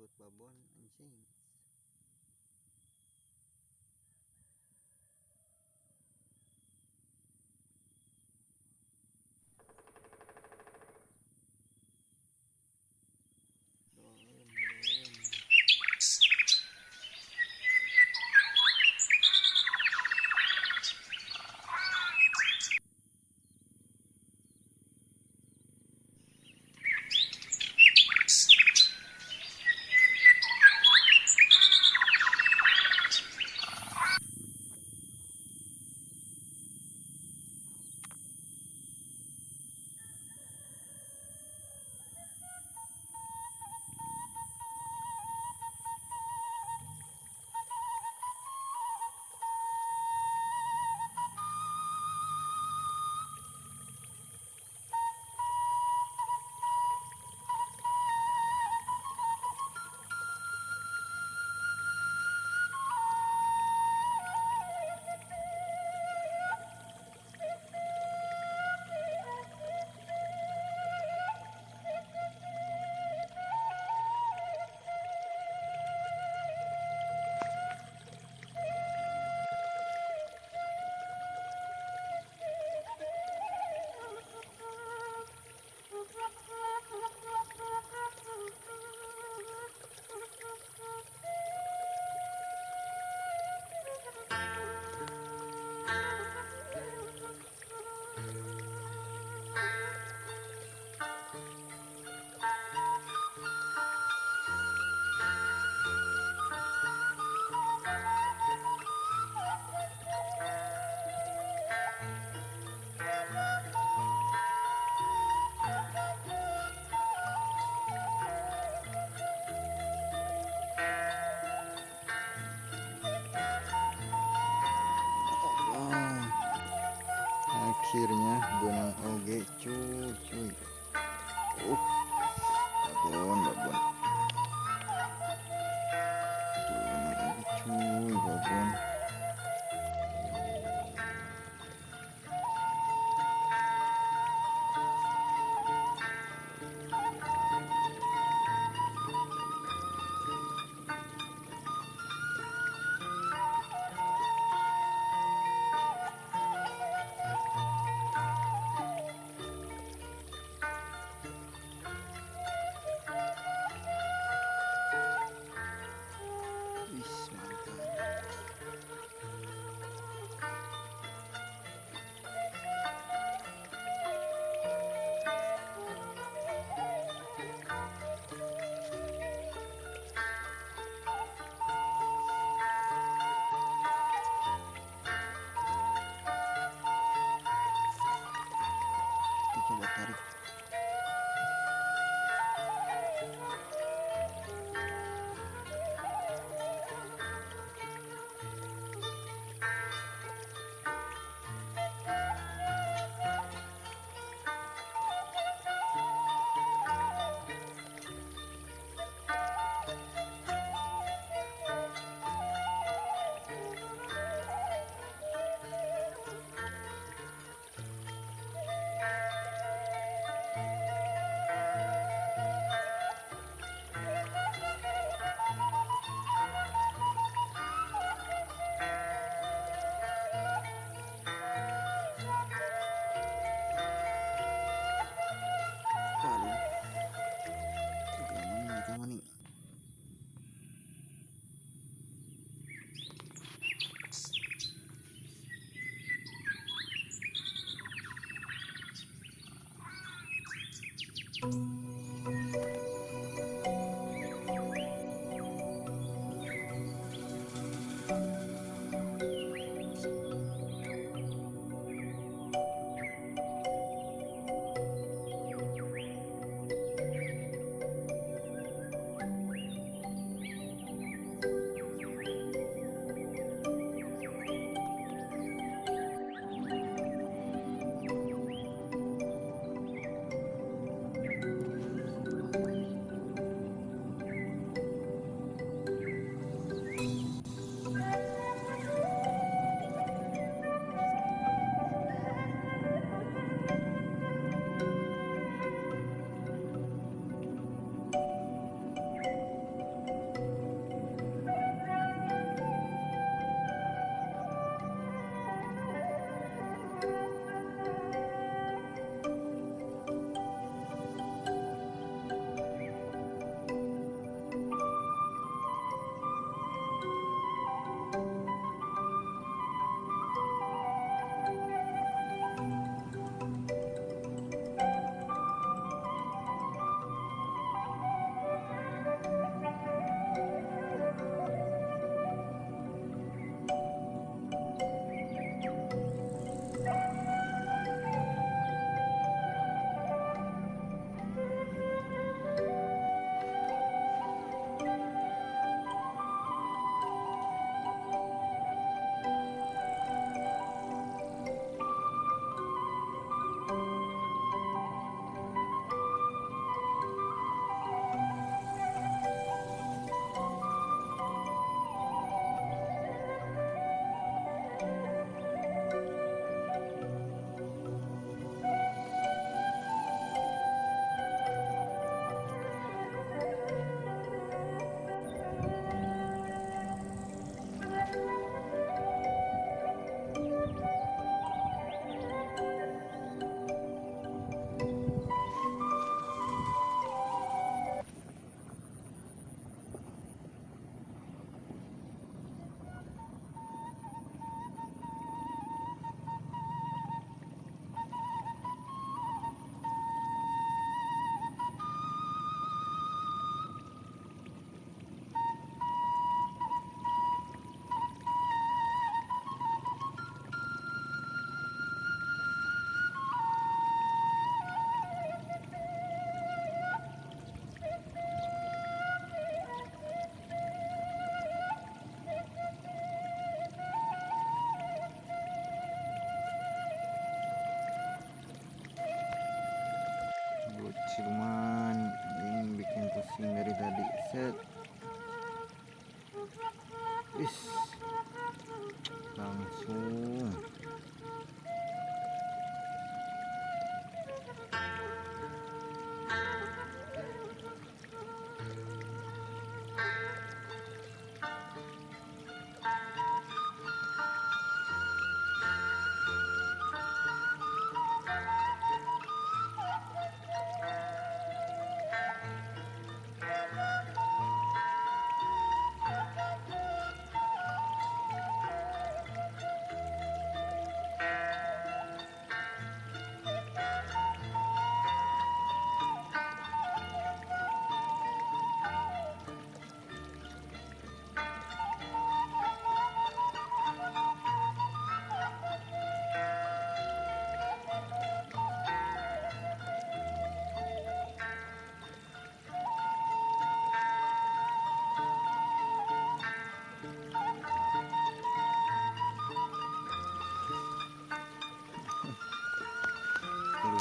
Belut babon anjing で、ちょちょい。おっ you. Is. Langsung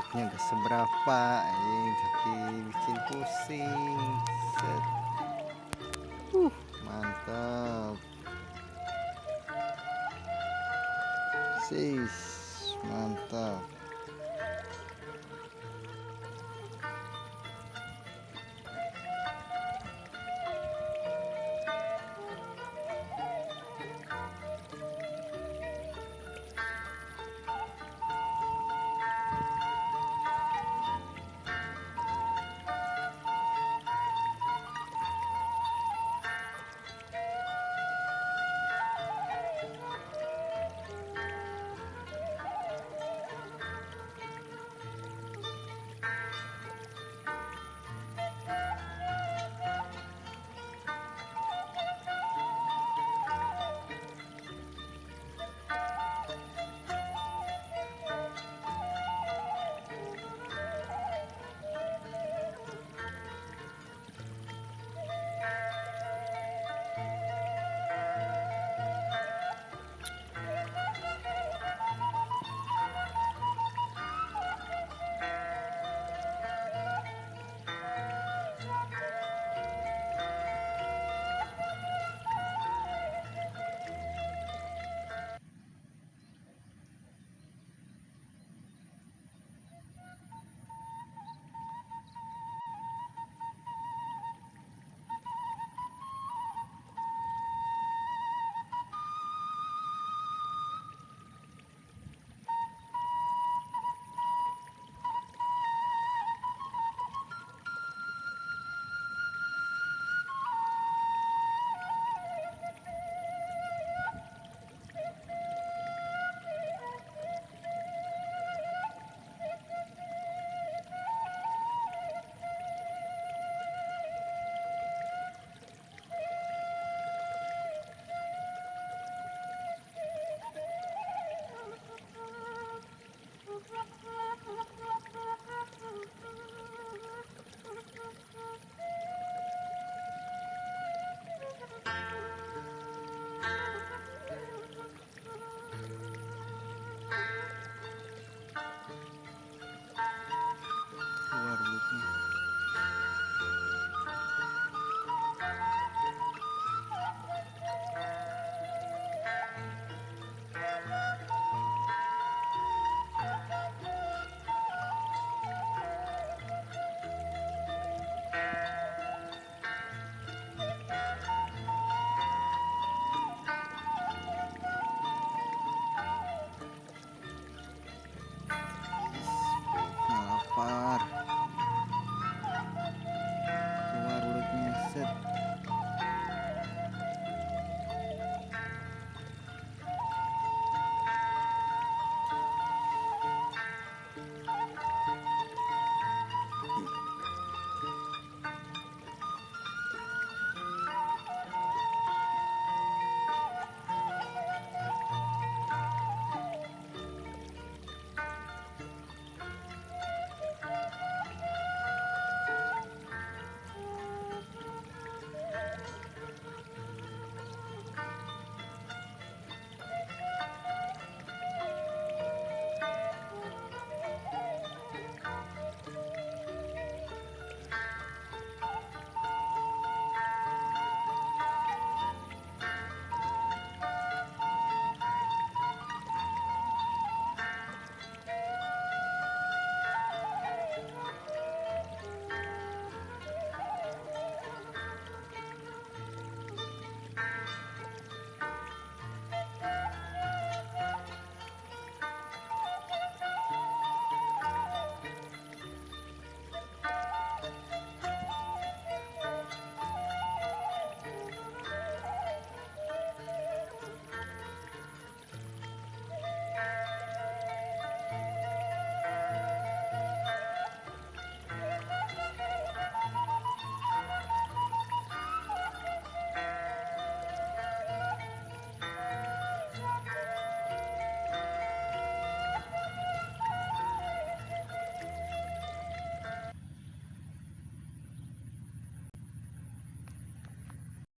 kulitnya gak seberapa ini tapi bikin pusing. Set. Uh mantap. Sis mantap